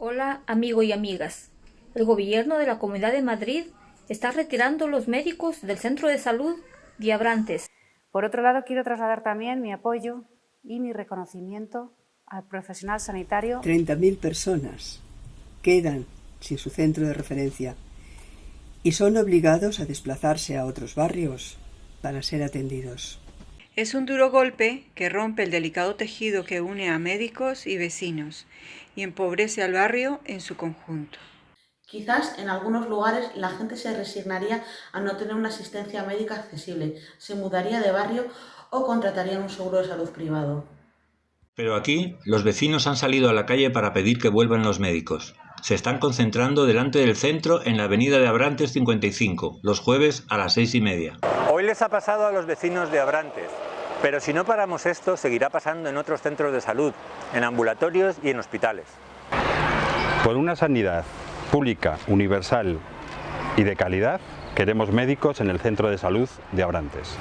Hola, amigo y amigas. El gobierno de la Comunidad de Madrid está retirando los médicos del Centro de Salud de Abrantes. Por otro lado, quiero trasladar también mi apoyo y mi reconocimiento al profesional sanitario. 30.000 personas quedan sin su centro de referencia y son obligados a desplazarse a otros barrios para ser atendidos. Es un duro golpe que rompe el delicado tejido que une a médicos y vecinos y empobrece al barrio en su conjunto. Quizás en algunos lugares la gente se resignaría a no tener una asistencia médica accesible, se mudaría de barrio o contrataría un seguro de salud privado. Pero aquí los vecinos han salido a la calle para pedir que vuelvan los médicos. Se están concentrando delante del centro en la avenida de Abrantes 55, los jueves a las seis y media. Hoy les ha pasado a los vecinos de Abrantes, pero si no paramos esto, seguirá pasando en otros centros de salud, en ambulatorios y en hospitales. Por una sanidad pública, universal y de calidad, queremos médicos en el centro de salud de Abrantes.